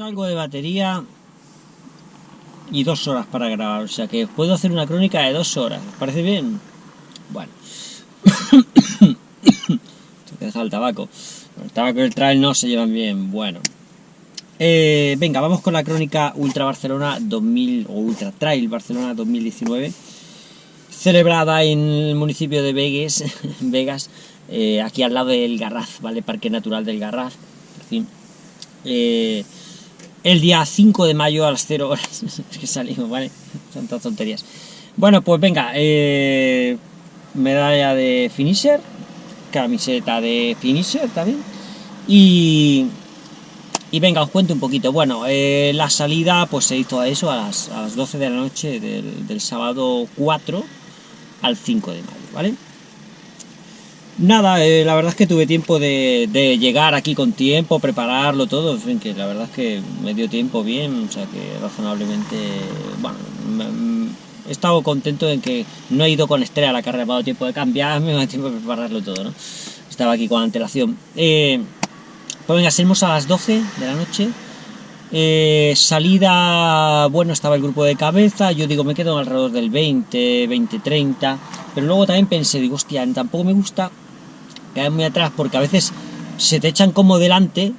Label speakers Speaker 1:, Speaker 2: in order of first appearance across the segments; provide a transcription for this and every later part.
Speaker 1: algo de batería y dos horas para grabar, o sea que puedo hacer una crónica de dos horas, ¿os parece bien? Bueno. Tengo que dejar el tabaco. El tabaco y el trail no se llevan bien, bueno. Eh, venga, vamos con la crónica Ultra Barcelona 2000 o Ultra Trail Barcelona 2019 celebrada en el municipio de Vegas, Vegas eh, aquí al lado del Garraz, ¿vale? Parque Natural del Garraz, en fin. Eh, el día 5 de mayo a las 0 horas. que salimos, ¿vale? Tantas tonterías. Bueno, pues venga, eh, medalla de finisher, camiseta de finisher también. Y, y venga, os cuento un poquito. Bueno, eh, la salida pues se hizo a eso a las, a las 12 de la noche del sábado 4 al 5 de mayo, ¿vale? Nada, eh, la verdad es que tuve tiempo de, llegar aquí con tiempo, prepararlo todo, en fin, que la verdad es que me dio tiempo bien, o sea que razonablemente, bueno, he estado contento en que no he ido con estrella a la carrera, me ha dado tiempo de cambiarme, me ha dado tiempo de prepararlo todo, ¿no? Estaba aquí con antelación. Eh, pues venga, salimos a las 12 de la noche, eh, salida, bueno, estaba el grupo de cabeza, yo digo, me quedo alrededor del 20, 20, 30, pero luego también pensé, digo, hostia, tampoco me gusta quedar muy atrás porque a veces se te echan como delante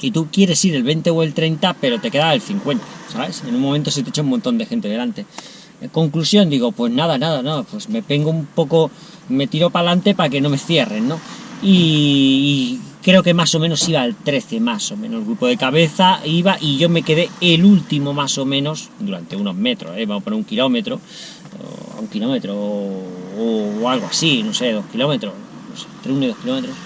Speaker 1: y tú quieres ir el 20 o el 30, pero te queda el 50, ¿sabes? En un momento se te echa un montón de gente delante. En conclusión, digo, pues nada, nada, no, pues me vengo un poco, me tiro para adelante para que no me cierren, ¿no? Y, creo que más o menos iba al 13, más o menos, el grupo de cabeza iba y yo me quedé el último más o menos, durante unos metros, ¿eh? vamos a poner un kilómetro, o un kilómetro o algo así, no sé, dos kilómetros, entre 1 y 2 kilómetros,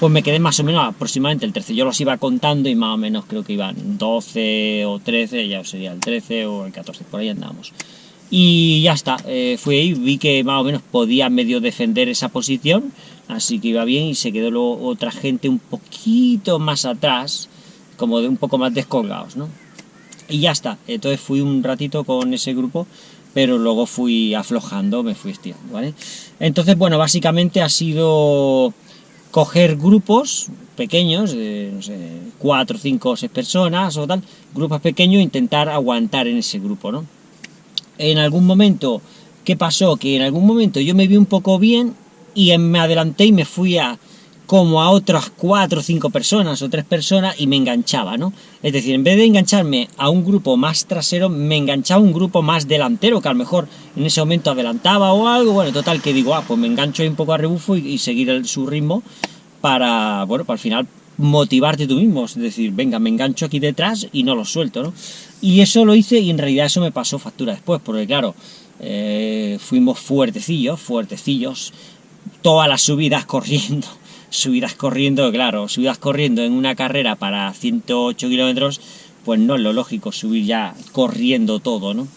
Speaker 1: pues me quedé más o menos aproximadamente el 13. Yo los iba contando y más o menos creo que iban 12 o 13, ya sería el 13 o el 14, por ahí andábamos. Y ya está, eh, fui ahí, vi que más o menos podía medio defender esa posición, así que iba bien y se quedó luego otra gente un poquito más atrás, como de un poco más descolgados, ¿no? Y ya está, entonces fui un ratito con ese grupo pero luego fui aflojando, me fui estirando, ¿vale? Entonces, bueno, básicamente ha sido coger grupos pequeños, de, no sé, cuatro, cinco, seis personas o tal, grupos pequeños, intentar aguantar en ese grupo, ¿no? En algún momento, ¿qué pasó? Que en algún momento yo me vi un poco bien y me adelanté y me fui a como a otras cuatro o cinco personas o tres personas y me enganchaba, ¿no? Es decir, en vez de engancharme a un grupo más trasero, me enganchaba a un grupo más delantero, que a lo mejor en ese momento adelantaba o algo, bueno, total, que digo, ah, pues me engancho ahí un poco a rebufo y, seguir su ritmo para, bueno, para al final motivarte tú mismo, es decir, venga, me engancho aquí detrás y no lo suelto, ¿no? Y eso lo hice y en realidad eso me pasó factura después, porque claro, eh, fuimos fuertecillos, fuertecillos, todas las subidas corriendo, subidas corriendo, claro, subidas corriendo en una carrera para 108 kilómetros, pues no es lo lógico subir ya corriendo todo, ¿no?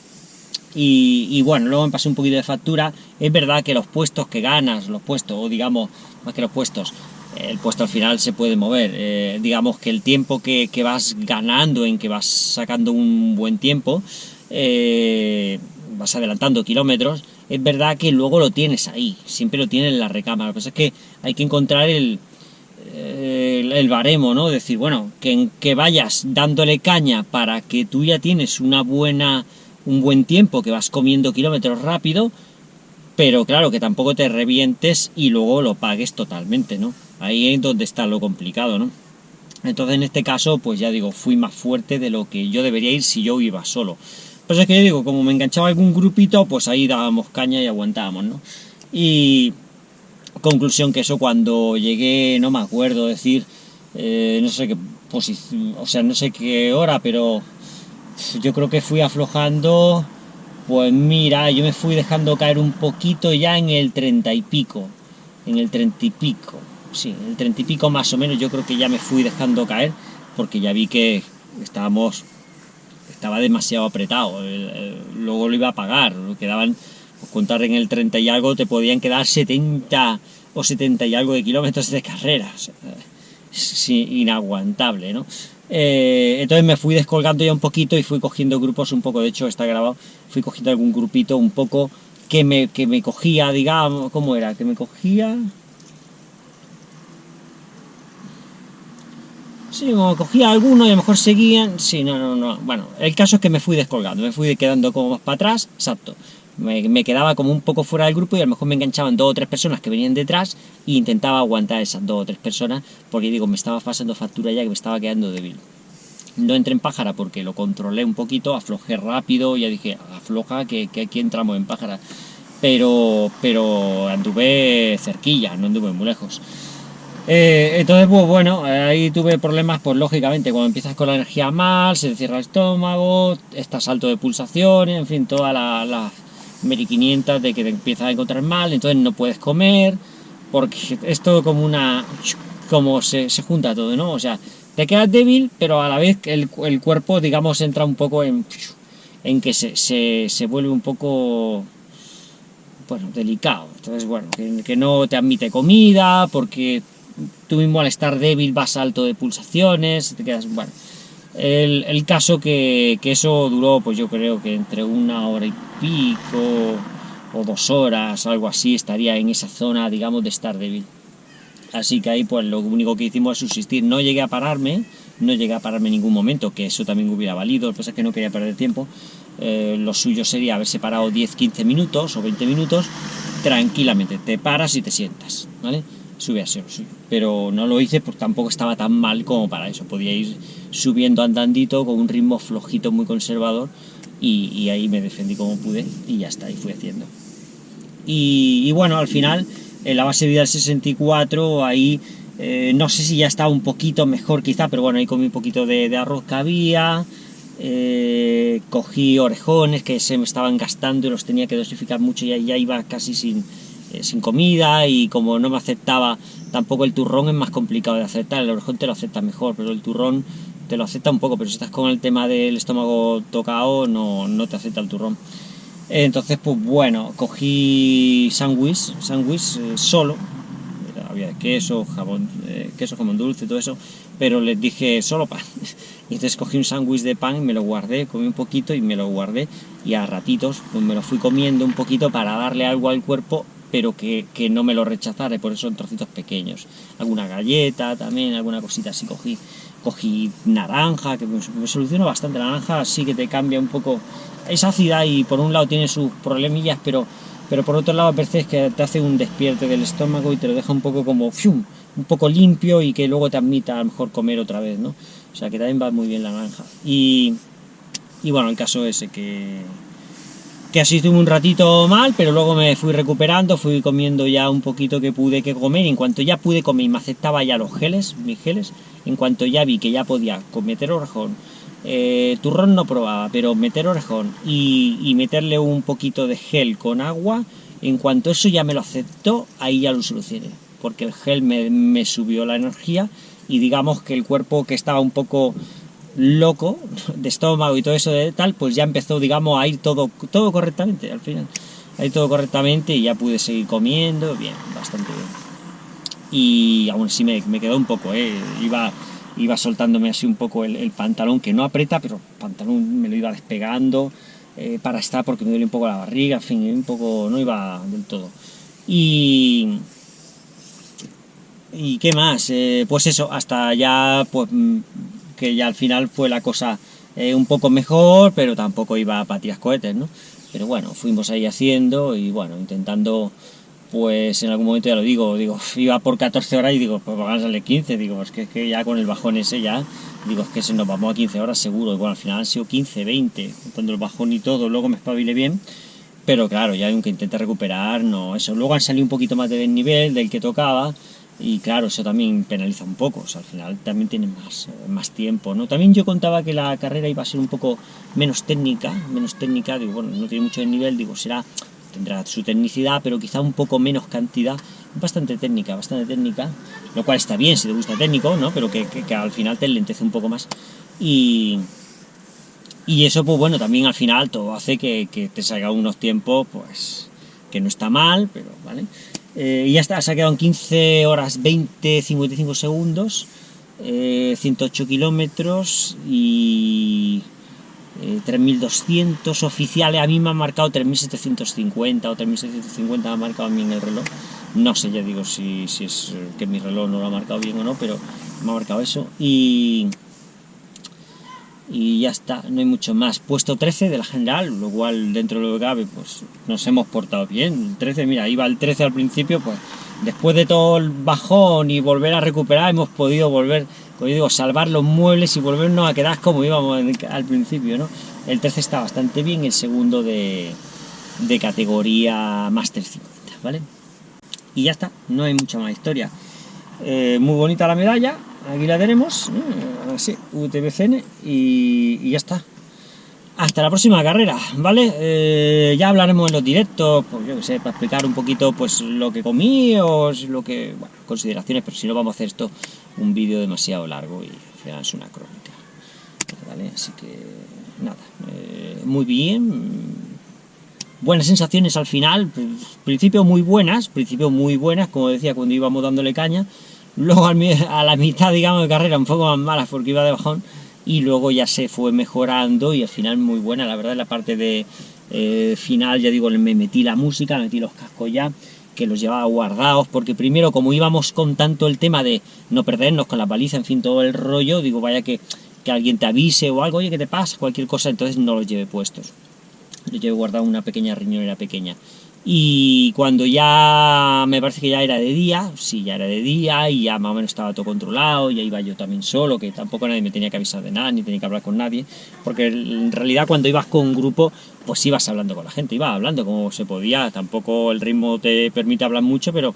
Speaker 1: Y, bueno, luego me pasé un poquito de factura. Es verdad que los puestos que ganas, los puestos, o digamos, más que los puestos, el puesto al final se puede mover. Eh, digamos que el tiempo que, vas ganando, en que vas sacando un buen tiempo, eh, vas adelantando kilómetros, es verdad que luego lo tienes ahí, siempre lo tienes en la recámara. Lo que pasa es que hay que encontrar el, el, baremo, ¿no? Decir, bueno, que, que vayas dándole caña para que tú ya tienes una buena, un buen tiempo, que vas comiendo kilómetros rápido, pero claro, que tampoco te revientes y luego lo pagues totalmente, ¿no? Ahí es donde está lo complicado, ¿no? Entonces en este caso, pues ya digo, fui más fuerte de lo que yo debería ir si yo iba solo. Pues es que yo digo, como me enganchaba algún grupito, pues ahí dábamos caña y aguantábamos, ¿no? Y conclusión que eso cuando llegué, no me acuerdo decir, eh, no sé qué posición, o sea, no sé qué hora, pero yo creo que fui aflojando, pues mira, yo me fui dejando caer un poquito ya en el treinta y pico, en el treinta y pico, sí, el treinta y pico más o menos yo creo que ya me fui dejando caer, porque ya vi que estábamos estaba demasiado apretado, luego lo iba a pagar, quedaban, pues contar en el 30 y algo, te podían quedar 70 o 70 y algo de kilómetros de carrera, inaguantable, ¿no? Eh, entonces me fui descolgando ya un poquito y fui cogiendo grupos un poco, de hecho está grabado, fui cogiendo algún grupito un poco que me, que me cogía, digamos, ¿cómo era? Que me cogía... Sí, cogía alguno y a lo mejor seguían. Sí, no, no, no. Bueno, el caso es que me fui descolgando, me fui quedando como más para atrás, exacto. Me, quedaba como un poco fuera del grupo y a lo mejor me enganchaban dos o tres personas que venían detrás e intentaba aguantar esas dos o tres personas porque digo, me estaba pasando factura ya que me estaba quedando débil. No entré en pájara porque lo controlé un poquito, aflojé rápido, ya dije, afloja que, que aquí entramos en pájara. Pero, pero anduve cerquilla, no anduve muy lejos. Eh, entonces, pues bueno, ahí tuve problemas, pues lógicamente, cuando empiezas con la energía mal, se cierra el estómago, estás alto de pulsaciones, en fin, toda la, la Meri 500 de que te empiezas a encontrar mal, entonces no puedes comer, porque es todo como una... como se, se junta todo, ¿no? O sea, te quedas débil, pero a la vez el, el cuerpo, digamos, entra un poco en, en que se, se, se vuelve un poco bueno, delicado. Entonces, bueno, que, que, no te admite comida, porque tú mismo al estar débil vas alto de pulsaciones, te quedas. El, caso que, eso duró, pues yo creo que entre una hora y pico o dos horas, algo así, estaría en esa zona, digamos, de estar débil. Así que ahí pues lo único que hicimos es subsistir. No llegué a pararme, no llegué a pararme en ningún momento, que eso también hubiera valido, pasa es que no quería perder tiempo. Eh, lo suyo sería haberse parado 10-15 minutos o 20 minutos tranquilamente. Te paras y te sientas, ¿vale? Sube a. Pero no lo hice porque tampoco estaba tan mal como para eso. Podía ir subiendo andandito con un ritmo flojito, muy conservador, y, ahí me defendí como pude y ya está, y fui haciendo. Y, bueno, al final, en la base vida del 64, ahí eh, no sé si ya estaba un poquito mejor quizá, pero bueno, ahí comí un poquito de, arroz que había, eh, cogí orejones que se me estaban gastando y los tenía que dosificar mucho y ya iba casi sin, eh, sin comida y como no me aceptaba tampoco el turrón es más complicado de aceptar, el orejón te lo acepta mejor, pero el turrón te lo acepta un poco, pero si estás con el tema del estómago tocado no, no te acepta el turrón. Entonces, pues bueno, cogí sándwich, sándwich eh, solo, había queso, jamón, eh, queso, jamón dulce, todo eso, pero les dije solo pan. Y entonces cogí un sándwich de pan, me lo guardé, comí un poquito y me lo guardé, y a ratitos pues me lo fui comiendo un poquito para darle algo al cuerpo pero que, que, no me lo rechazara, por eso en trocitos pequeños. Alguna galleta también, alguna cosita así cogí. Cogí naranja, que me, solucionó bastante. Naranja sí que te cambia un poco. Es ácida y por un lado tiene sus problemillas, pero, pero por otro lado veces que te hace un despierte del estómago y te lo deja un poco como ¡fium! un poco limpio y que luego te admita a lo mejor comer otra vez, ¿no? O sea que también va muy bien la naranja. Y, y bueno, el caso ese que así estuve un ratito mal, pero luego me fui recuperando, fui comiendo ya un poquito que pude que comer, en cuanto ya pude comer y me aceptaba ya los geles, mis geles, en cuanto ya vi que ya podía meter orejón, eh, turrón no probaba, pero meter orejón y, meterle un poquito de gel con agua, en cuanto eso ya me lo aceptó, ahí ya lo solucioné, porque el gel me subió la energía y digamos que el cuerpo que estaba un poco loco de estómago y todo eso de tal, pues ya empezó, digamos, a ir todo, todo correctamente al final. A ir todo correctamente y ya pude seguir comiendo, bien, bastante bien. Y aún así me, me quedó un poco, ¿eh? iba, iba soltándome así un poco el, pantalón, que no aprieta, pero el pantalón me lo iba despegando eh, para estar porque me duele un poco la barriga, en fin, un poco, no iba del todo. Y... ¿Y qué más? Eh, pues eso, hasta ya pues que ya al final fue la cosa eh, un poco mejor, pero tampoco iba a patías cohetes, ¿no? Pero bueno, fuimos ahí haciendo y bueno, intentando, pues en algún momento ya lo digo, digo, iba por 14 horas y digo, pues van a salir 15, digo, es que, es que ya con el bajón ese ya, digo, es que se nos vamos a 15 horas seguro, y bueno, al final han sido 15, 20, cuando el bajón y todo, luego me espabile bien, pero claro, ya aunque intente recuperar, no, eso, luego han salido un poquito más de desnivel del que tocaba, y claro, eso también penaliza un poco, al final también tiene más, más tiempo, ¿no? También yo contaba que la carrera iba a ser un poco menos técnica, menos técnica, digo, bueno, no tiene mucho de nivel, digo, será, tendrá su tecnicidad, pero quizá un poco menos cantidad, bastante técnica, bastante técnica, lo cual está bien si te gusta técnico, ¿no? Pero que, que, al final te lentece un poco más. Y, y eso, pues bueno, también al final todo hace que, que te salga unos tiempos, pues, que no está mal, pero, ¿vale? Eh, y ya está, se ha quedado en 15 horas 20, 55 segundos, 108 eh, kilómetros y 3200 oficiales, a mí me han marcado 3750 o 3650 me ha marcado a mí en el reloj. No sé, ya digo si, si es que mi reloj no lo ha marcado bien o no, pero me ha marcado eso. Y ya está, no hay mucho más. Puesto 13 de la general, lo cual dentro de lo que cabe, pues nos hemos portado bien. 13, mira, iba el 13 al principio, pues después de todo el bajón y volver a recuperar, hemos podido volver como digo, salvar los muebles y volvernos a quedar como íbamos al principio, ¿no? El 13 está bastante bien, el segundo de, de categoría Master 50, ¿vale? Y ya está, no hay mucha más historia. Eh, muy bonita la medalla, aquí la tenemos, así, UTBCN, y, ya está hasta la próxima carrera, ¿vale? Eh, ya hablaremos en los directos, pues yo que sé, para explicar un poquito pues lo que comí o lo que, bueno, consideraciones, pero si no vamos a hacer esto un vídeo demasiado largo y es una crónica, ¿vale? Así que, nada, eh, muy bien, buenas sensaciones al final, pues, principio muy buenas, principio muy buenas, como decía cuando íbamos dándole caña, luego a la mitad, digamos, de carrera un poco más malas porque iba de bajón, y luego ya se fue mejorando y al final muy buena, la verdad, la parte de eh, final, ya digo, me metí la música, metí los cascos ya, que los llevaba guardados, porque primero, como íbamos con tanto el tema de no perdernos con la baliza, en fin, todo el rollo, digo, vaya que, que alguien te avise o algo, oye, ¿qué te pasa? Cualquier cosa, entonces no los llevé puestos. Los llevé guardado una pequeña riñonera pequeña. Y cuando ya me parece que ya era de día, sí, ya era de día y ya más o menos estaba todo controlado, ya iba yo también solo, que tampoco nadie me tenía que avisar de nada, ni tenía que hablar con nadie, porque en realidad cuando ibas con un grupo, pues ibas hablando con la gente, ibas hablando como se podía, tampoco el ritmo te permite hablar mucho, pero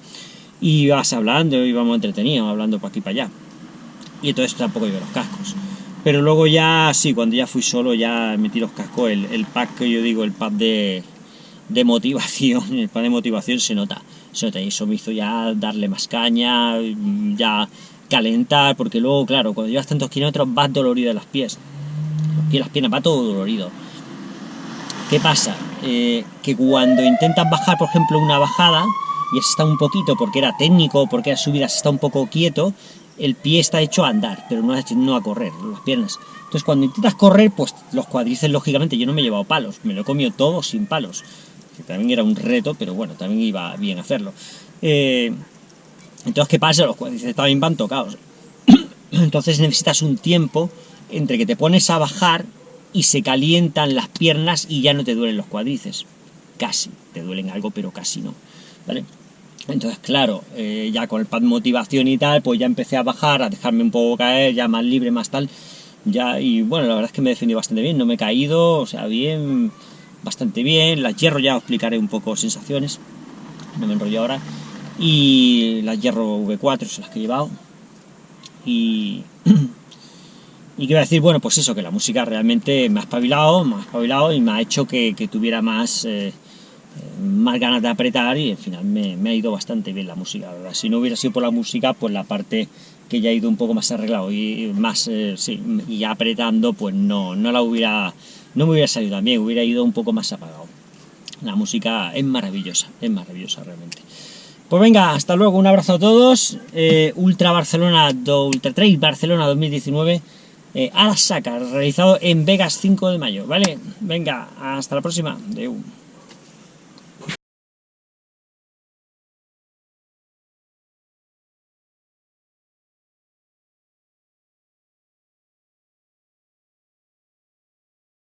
Speaker 1: ibas hablando, íbamos entretenidos, hablando para aquí para allá. Y entonces tampoco iba los cascos. Pero luego ya, sí, cuando ya fui solo, ya metí los cascos, el, el pack que yo digo, el pack de de motivación, el plan de motivación se nota, se nota, y eso me hizo ya darle más caña, ya calentar, porque luego, claro, cuando llevas tantos kilómetros vas dolorido de las pies, pies, las piernas, va todo dolorido. ¿Qué pasa? Eh, que cuando intentas bajar, por ejemplo, una bajada, y está un poquito, porque era técnico, porque era subida, está un poco quieto, el pie está hecho a andar, pero no no a correr, las piernas. Entonces cuando intentas correr, pues los cuadrices, lógicamente, yo no me he llevado palos, me lo he comido todo sin palos también era un reto, pero bueno, también iba bien hacerlo. Eh, entonces, ¿qué pasa? Los cuádriceps también van tocados. Entonces necesitas un tiempo entre que te pones a bajar y se calientan las piernas y ya no te duelen los cuádriceps. Casi, te duelen algo, pero casi no. ¿Vale? Entonces, claro, eh, ya con el pad motivación y tal, pues ya empecé a bajar, a dejarme un poco caer, ya más libre, más tal. Ya, y bueno, la verdad es que me he defendido bastante bien, no me he caído, o sea, bien, bastante bien. Las hierro ya os explicaré un poco sensaciones, no me enrollo ahora. Y las hierro V4 son las que he llevado. Y, y quiero decir, bueno, pues eso, que la música realmente me ha espabilado, me ha espabilado y me ha hecho que, tuviera más, eh, más ganas de apretar y al final me, ha ido bastante bien la música, ¿verdad? Si no hubiera sido por la música, pues la parte que ya ha ido un poco más arreglado y más, eh, sí, y apretando, pues no, no la hubiera no me hubiera salido tan bien, hubiera ido un poco más apagado. La música es maravillosa, es maravillosa realmente. Pues venga, hasta luego, un abrazo a todos. Eh, Ultra Barcelona, do, Ultra Trail Barcelona 2019 eh, a la saca, realizado en Vegas 5 de mayo, ¿vale? Venga, hasta la próxima.